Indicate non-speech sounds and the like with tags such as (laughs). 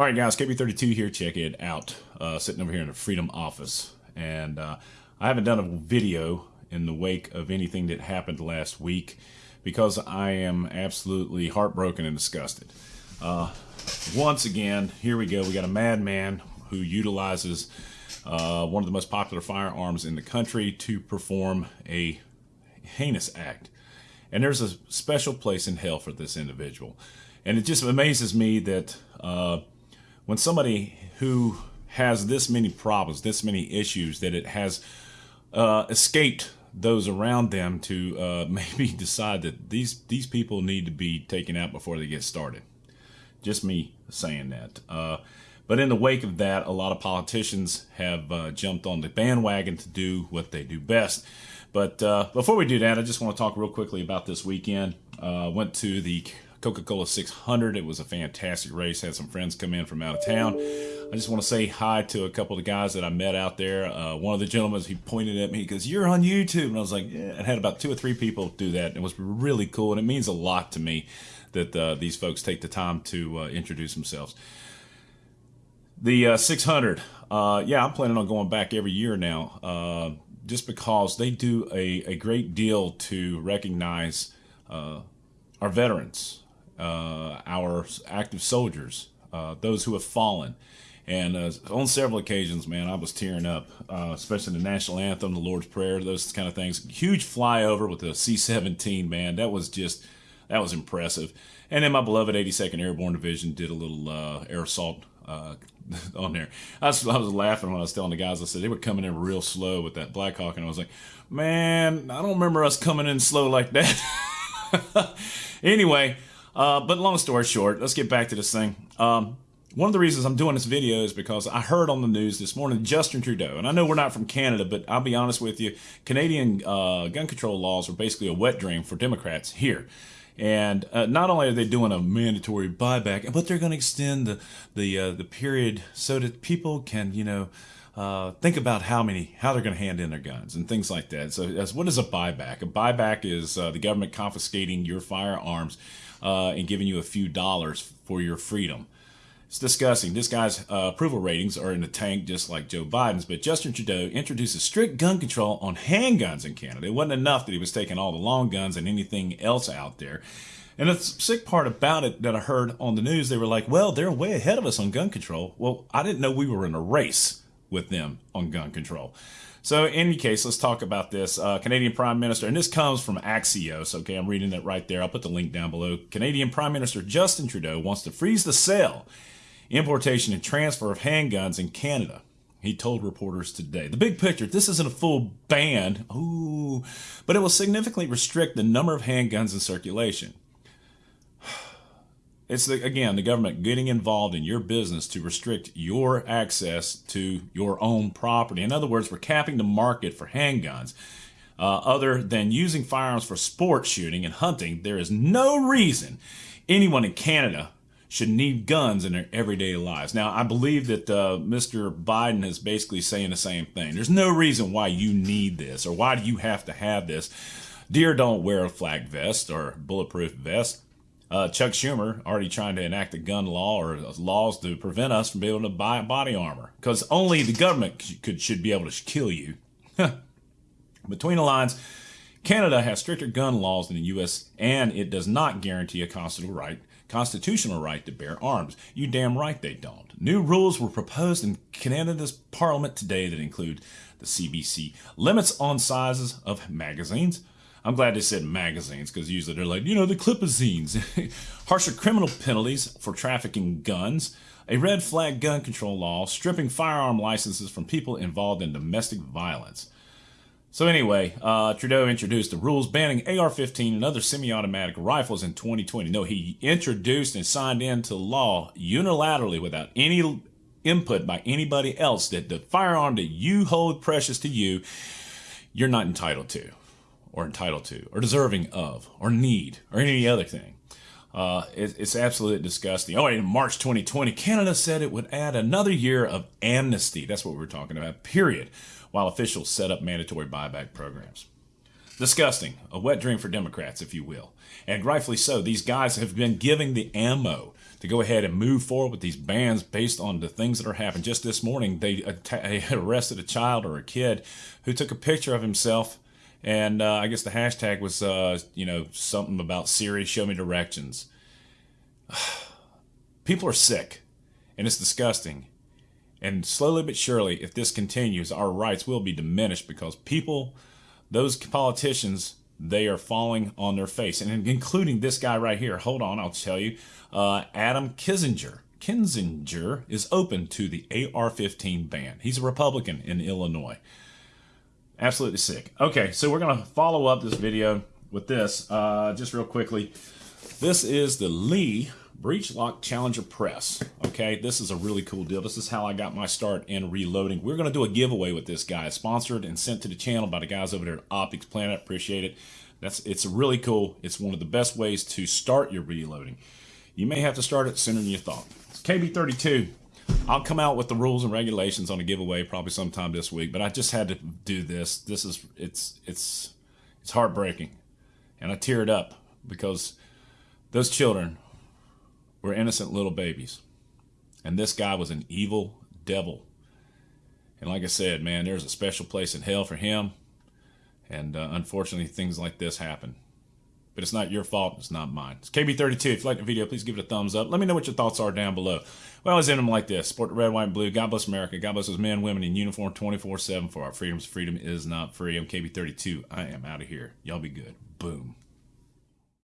All right, guys, KB32 here. Check it out. Uh, sitting over here in the Freedom office. And uh, I haven't done a video in the wake of anything that happened last week because I am absolutely heartbroken and disgusted. Uh, once again, here we go. We got a madman who utilizes uh, one of the most popular firearms in the country to perform a heinous act. And there's a special place in hell for this individual. And it just amazes me that uh, when somebody who has this many problems, this many issues, that it has uh, escaped those around them to uh, (laughs) maybe decide that these these people need to be taken out before they get started. Just me saying that. Uh, but in the wake of that, a lot of politicians have uh, jumped on the bandwagon to do what they do best. But uh, before we do that, I just want to talk real quickly about this weekend. Uh, went to the Coca-Cola 600. It was a fantastic race. Had some friends come in from out of town. I just want to say hi to a couple of the guys that I met out there. Uh, one of the gentlemen, he pointed at me, he goes, you're on YouTube. And I was like, yeah. I had about two or three people do that. It was really cool. And it means a lot to me that uh, these folks take the time to uh, introduce themselves. The uh, 600, uh, yeah, I'm planning on going back every year now uh, just because they do a, a great deal to recognize our veterans, uh, our active soldiers, uh, those who have fallen. And uh, on several occasions, man, I was tearing up, uh, especially the national anthem, the Lord's Prayer, those kind of things. Huge flyover with the C-17, man. That was just, that was impressive. And then my beloved 82nd Airborne Division did a little uh, air assault uh, (laughs) on there. I was, I was laughing when I was telling the guys, I said they were coming in real slow with that Blackhawk, And I was like, man, I don't remember us coming in slow like that. (laughs) anyway, uh, but long story short, let's get back to this thing. Um, one of the reasons I'm doing this video is because I heard on the news this morning Justin Trudeau, and I know we're not from Canada, but I'll be honest with you, Canadian uh, gun control laws are basically a wet dream for Democrats here. And uh, not only are they doing a mandatory buyback, but they're going to extend the the uh, the period so that people can, you know, uh, think about how many how they're going to hand in their guns and things like that. So, as what is a buyback? A buyback is uh, the government confiscating your firearms uh, and giving you a few dollars for your freedom. It's disgusting. This guy's uh, approval ratings are in the tank just like Joe Biden's, but Justin Trudeau introduces strict gun control on handguns in Canada. It wasn't enough that he was taking all the long guns and anything else out there. And the sick part about it that I heard on the news, they were like, well, they're way ahead of us on gun control. Well, I didn't know we were in a race with them on gun control. So in any case, let's talk about this. Uh, Canadian Prime Minister, and this comes from Axios. Okay, I'm reading it right there. I'll put the link down below. Canadian Prime Minister Justin Trudeau wants to freeze the sale, importation, and transfer of handguns in Canada. He told reporters today. The big picture, this isn't a full ban, ooh, but it will significantly restrict the number of handguns in circulation. It's, the, again, the government getting involved in your business to restrict your access to your own property. In other words, we're capping the market for handguns. Uh, other than using firearms for sport shooting and hunting, there is no reason anyone in Canada should need guns in their everyday lives. Now, I believe that uh, Mr. Biden is basically saying the same thing. There's no reason why you need this or why do you have to have this. Deer don't wear a flak vest or bulletproof vest. Uh, Chuck Schumer already trying to enact a gun law or laws to prevent us from being able to buy body armor because only the government could should be able to kill you. (laughs) Between the lines, Canada has stricter gun laws than the U.S. and it does not guarantee a constitutional right constitutional right to bear arms. You damn right they don't. New rules were proposed in Canada's parliament today that include the CBC limits on sizes of magazines, I'm glad they said magazines because usually they're like, you know, the clipazines. (laughs) Harsher criminal penalties for trafficking guns, a red flag gun control law, stripping firearm licenses from people involved in domestic violence. So anyway, uh, Trudeau introduced the rules banning AR-15 and other semi-automatic rifles in 2020. No, he introduced and signed into law unilaterally without any input by anybody else that the firearm that you hold precious to you, you're not entitled to or entitled to or deserving of or need or any other thing. Uh, it, it's absolutely disgusting. Oh, in March 2020, Canada said it would add another year of amnesty. That's what we're talking about, period, while officials set up mandatory buyback programs. Disgusting. A wet dream for Democrats, if you will. And rightfully so. These guys have been giving the ammo to go ahead and move forward with these bans based on the things that are happening. Just this morning, they, (laughs) arrested a child or a kid who took a picture of himself, and uh, I guess the hashtag was, uh, you know, something about Siri, show me directions. (sighs) People are sick, and it's disgusting. And slowly but surely, if this continues, our rights will be diminished because people, those politicians, they are falling on their face, and including this guy right here. Hold on, I'll tell you. Uh, Adam Kinzinger. Kinzinger is open to the AR-15 ban. He's a Republican in Illinois. Absolutely sick. Okay, so we're gonna follow up this video with this uh, just real quickly. This is the Lee Breech Lock Challenger Press. Okay, this is a really cool deal. This is how I got my start in reloading. We're to do a giveaway with this guy. sponsored and sent to the channel by the guys over there at Optics Planet. Appreciate it. That's It's really cool. It's one of the best ways to start your reloading. You may have to start it sooner than you thought. It's KB32. I'll come out with the rules and regulations on a giveaway probably sometime this week, but I just had to do this. This is, it's, it's, it's heartbreaking. And I teared up because those children were innocent little babies. And this guy was an evil devil. And like I said, man, there's a special place in hell for him. And uh, unfortunately, things like this happen. But it's not your fault. It's not mine. It's KB32. If you like the video, please give it a thumbs up. Let me know what your thoughts are down below. We always end them like this. Support the red, white, and blue. God bless America. God bless those men, women in uniform 24-7 for our freedoms. Freedom is not free. I'm KB32. I am out of here. Y'all be good. Boom.